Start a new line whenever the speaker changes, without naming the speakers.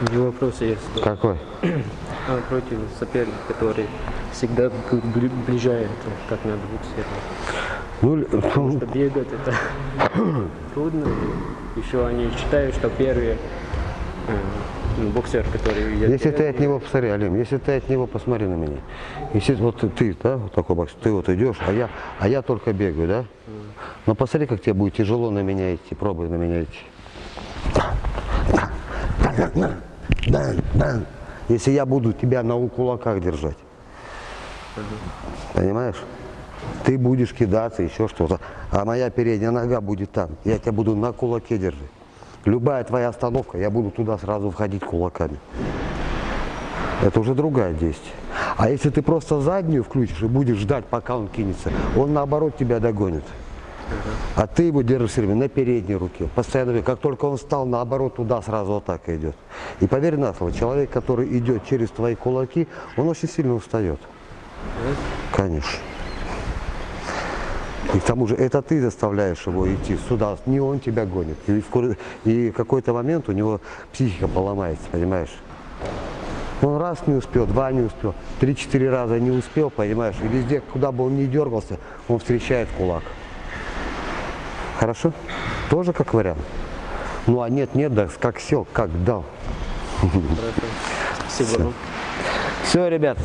Не вопрос есть.
Какой?
А, против соперника, который всегда ближает, как надо быть все
Ну, л- ну,
Что бегать это трудно. Еще они считают, что первые э, ну, боксер, который я
если ты от него, посмотри, Алим, если ты от него, посмотри на меня. Если вот ты- да, вот такой бокс, ты вот идешь, а я, а я только бегаю, да? Но посмотри, как тебе будет тяжело на меня идти, пробуй на меня идти. Если я буду тебя на кулаках держать. Понимаешь? Ты будешь кидаться, еще что-то. А моя передняя нога будет там. Я тебя буду на кулаке держать. Любая твоя остановка, я буду туда сразу входить кулаками. Это уже другая действие. А если ты просто заднюю включишь и будешь ждать, пока он кинется, он наоборот тебя догонит. А ты его держишь все время на передней руке. Постоянно, как только он встал, наоборот, туда сразу атака идет. И поверь на слово, человек, который идет через твои кулаки, он очень сильно устает. Конечно. И к тому же это ты заставляешь его идти сюда, не он тебя гонит. И в, и в какой-то момент у него психика поломается, понимаешь? Он раз не успел, два не успел, три-четыре раза не успел, понимаешь? И везде, куда бы он ни дергался, он встречает кулак. Хорошо? Тоже как вариант. Ну а нет, нет, да, как сел, как дал.
Спасибо вам.
Все, ребят,